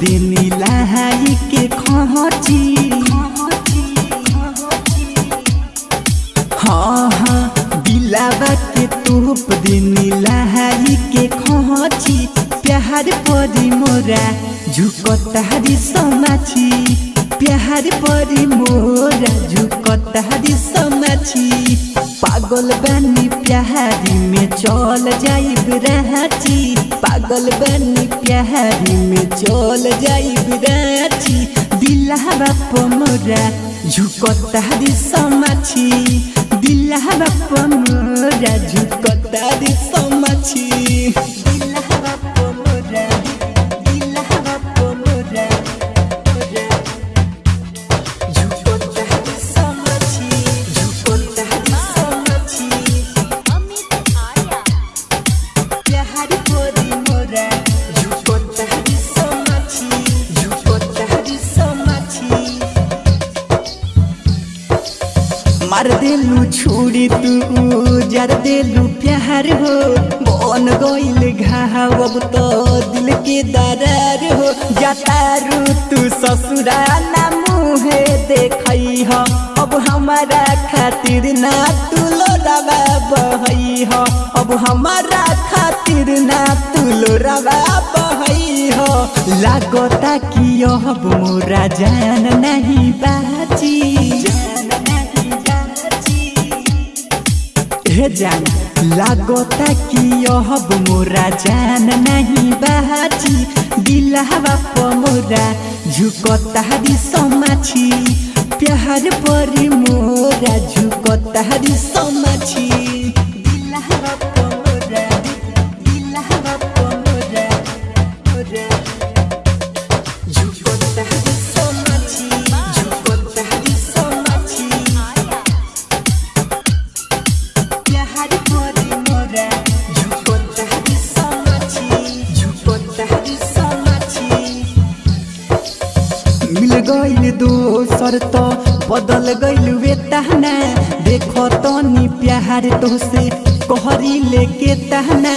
दिन लहाई के खची हाँ हाँ के तोप के खची प्यार मोरा समाछी प्यार मोरा समाछी पागल बनी प्यारी में चल जाइब रांची पागल बनी प्यारी में चल जाइब रांची दिलहरा झुकता झुकतारी समाछी दिलहरा झुकता समाछी देलू छोड़ी तू, जर देलू प्यार हो। बन गइल घाव, अब तो दिल के दरार हो। जतारू तू ससुरा ना मुहे देखई हो। अब हमारा खातिर ना तू लोरावा बहई हो। अब हमारा खातिर ना तू लोरावा बहई हो। लागता कि अब मोरा जान नहीं जान। लागता कि अब मोरा जान नहीं बाची दिलहवा पमोरा झुकतारी समाछी प्यार परी मोरा दिलहवा पमोरा मोरा। झुकतारी दोसर त बदल गइल वेताना देखो तनी प्यार तोसे कहरी लेके ताना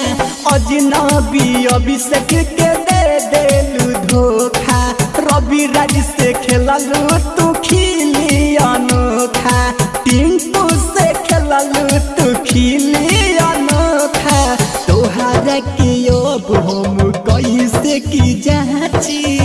अजनबी अभिषेक के दे देलू धोखा। रवि राज से खेललू तू खिली अनोखा टिंकू से खेललू तू खिली अनोखा तोहारा के अब हम कैसे की जाची?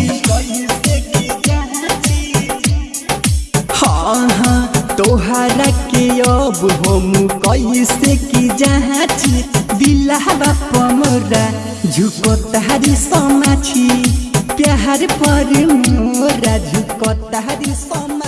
अब हम कैसे की जाची दिलहवा पमोरा झुकतारी समाछी प्यार पर मोरा झुकतारी सम